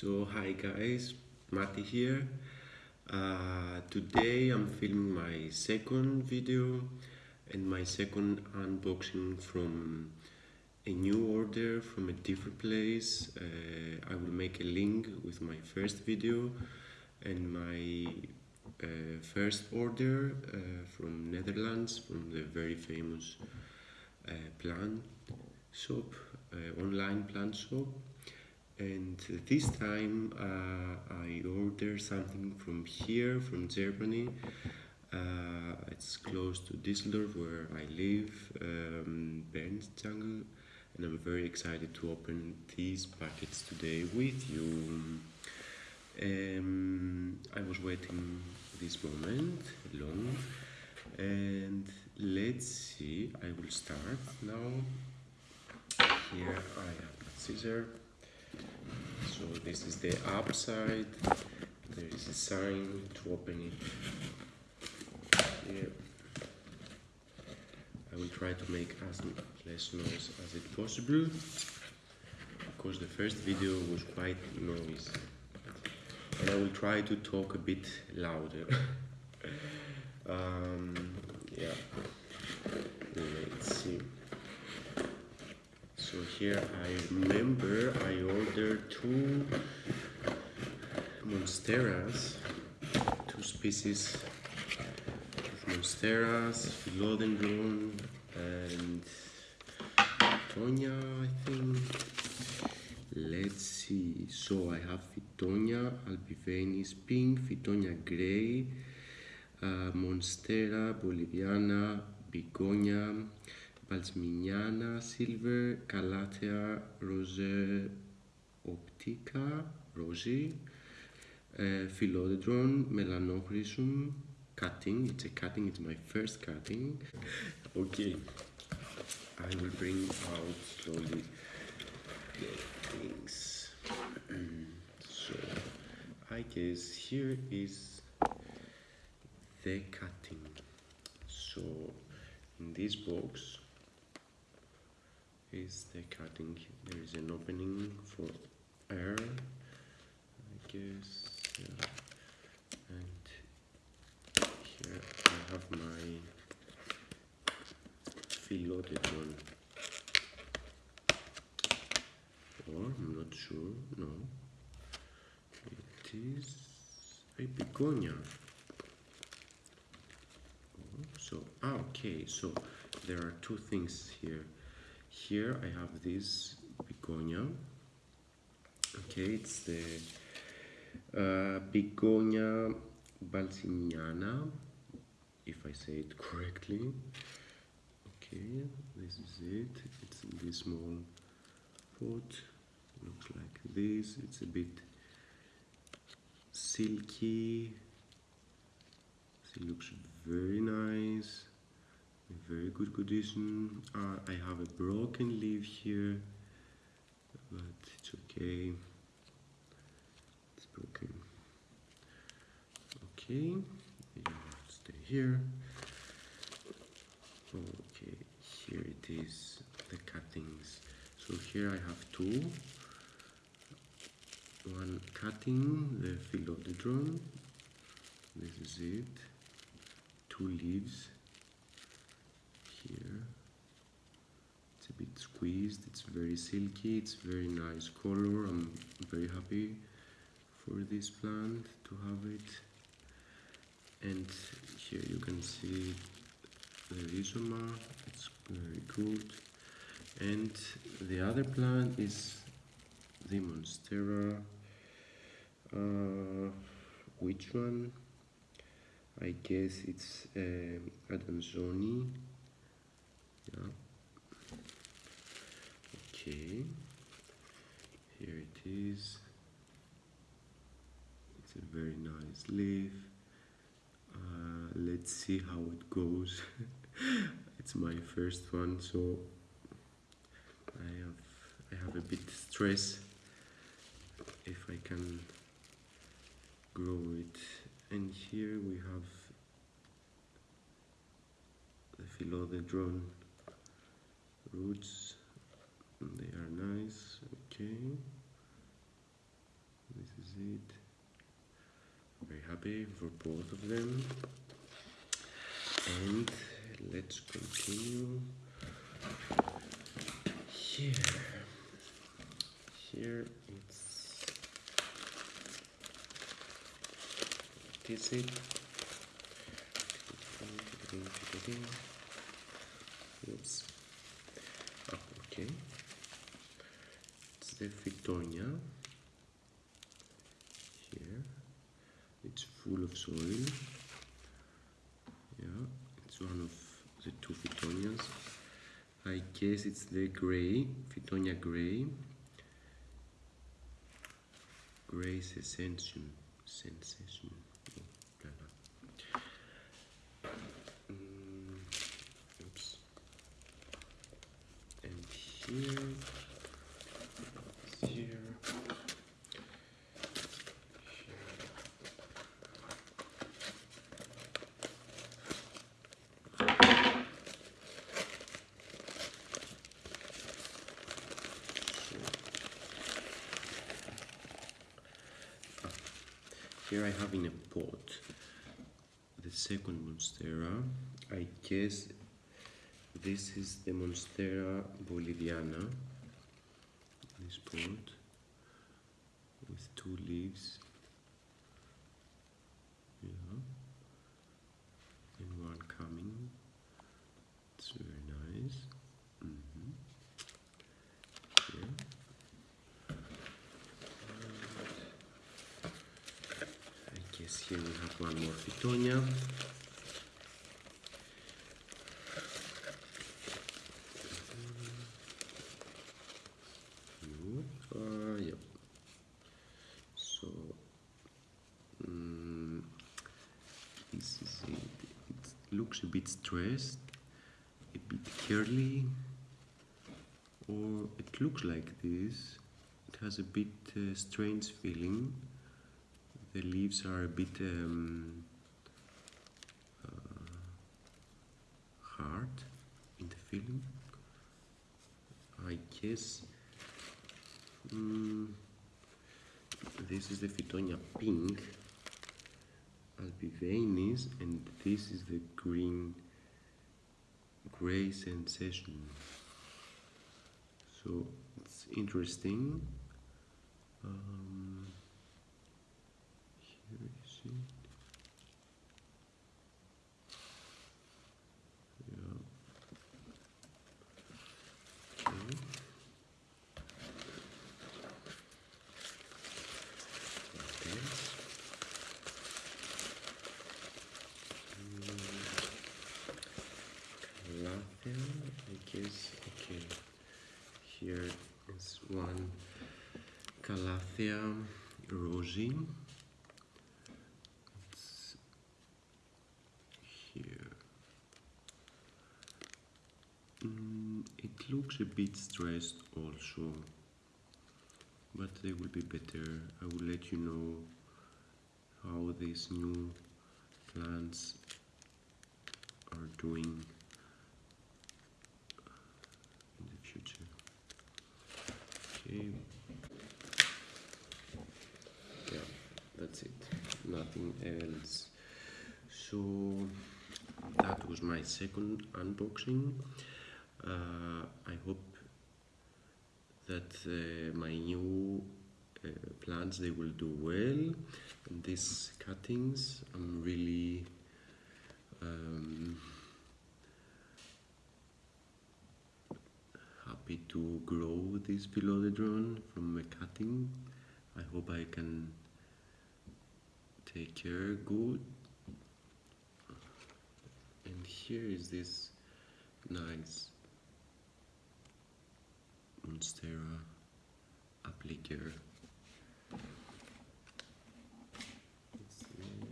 So hi guys, Mati here. Uh, today I'm filming my second video and my second unboxing from a new order from a different place. Uh, I will make a link with my first video and my uh, first order uh, from Netherlands from the very famous uh, plant shop, uh, online plant shop and this time uh, I ordered something from here from Germany. Uh, it's close to Düsseldorf where I live um, Jungle, and I'm very excited to open these packets today with you. Um, I was waiting this moment long. And let's see I will start now. Here I have a so this is the upside there is a sign to open it. Here. I will try to make as less noise as it possible. Because the first video was quite noisy. And I will try to talk a bit louder. Um, yeah. Let's see so here I remember I ordered two monsteras two species of monsteras philodendron and Fittonia I think. Let's see. So I have Fittonia albivenis pink Fittonia gray uh, monstera boliviana begonia Balsamiana silver, Calathea rose optica, rosy, uh, Philodendron melanochrysum, cutting, it's a cutting, it's my first cutting. Okay, I will bring out slowly the things. so, I guess here is the cutting. So, in this box, is the cutting. There is an opening for air I guess yeah. and here I have my philodendron or I'm not sure no. It is a begonia. Oh, so ah, okay so there are two things here here I have this begonia. Okay it's the uh, begonia balsamiana if I say it correctly. Okay this is it. It's in this small pot. Looks like this. It's a bit silky. It looks very nice very good condition. Uh, I have a broken leaf here but it's okay. It's broken. Okay you stay here. Okay here it is the cuttings. So here I have two. One cutting the philodendron this is it. Two leaves here it's a bit squeezed. It's very silky. It's very nice color. I'm very happy for this plant to have it. And here you can see the rhizoma. It's very good. And the other plant is the monstera. Uh, which one? I guess it's uh, Adansonii okay here it is. It's a very nice leaf. Uh, let's see how it goes. It's my first one so I have I have a bit stress. If I can grow it. And here we have the philodendron roots nice okay it. Very happy for both of them. And let's continue here. Here it's what is it? Oops. Ah, okay. The. Here. It's full of soil. Yeah, it's one of the two Fittonias. I guess it's the gray, Fittonia gray. Gray sensation. Sensation. Oh. Mm, oops. And here, here. Here I have in a pot the second Monstera. I guess this is the Monstera boliviana. This pot with two leaves. Yeah. And one coming. It's very nice. Mhm. Here. I guess we have one more Fittonia. Yep. So, mm. It looks a bit stressed, a bit curly, or it looks like this. It has a bit uh, strange feeling. The leaves are a bit um, uh, hard in the feeling. I guess mm, this is the Fittonia pink albivenis and this is the green gray sensation. So it's interesting. Um, it. Yeah. I guess. Okay. Here is one Calathea rosi. It's here. Mm, it looks a bit stressed also, but they will be better. I will let you know how these new plants are doing in the future. Okay. Yeah, that's it. Nothing else. So that was my second unboxing. Uh, that uh, my new uh, plants they will do well. And these cuttings, I'm really um, happy to grow this philodendron from a cutting. I hope I can take care good. And here is this nice Monstera applicator. It's the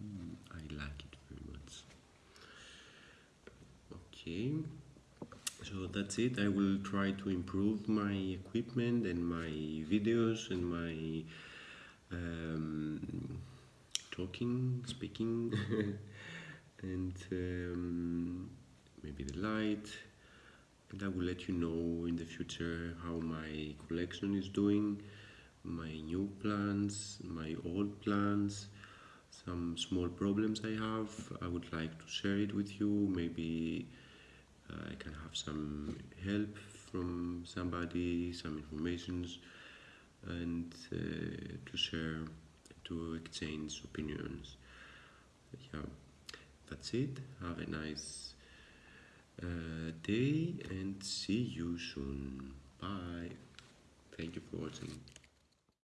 Mhm, I like it very much. Okay, so that's it. I will try to improve my equipment and my videos and my um, talking, speaking, and um, maybe the light and I will let you know in the future how my collection is doing, my new plants, my old plants, some small problems I have. I would like to share it with you. Maybe uh, I can have some help from somebody, some informations, and uh, to share, to exchange opinions. Yeah, that's it. Have a nice uh, day and see you soon. Bye. Thank you for watching.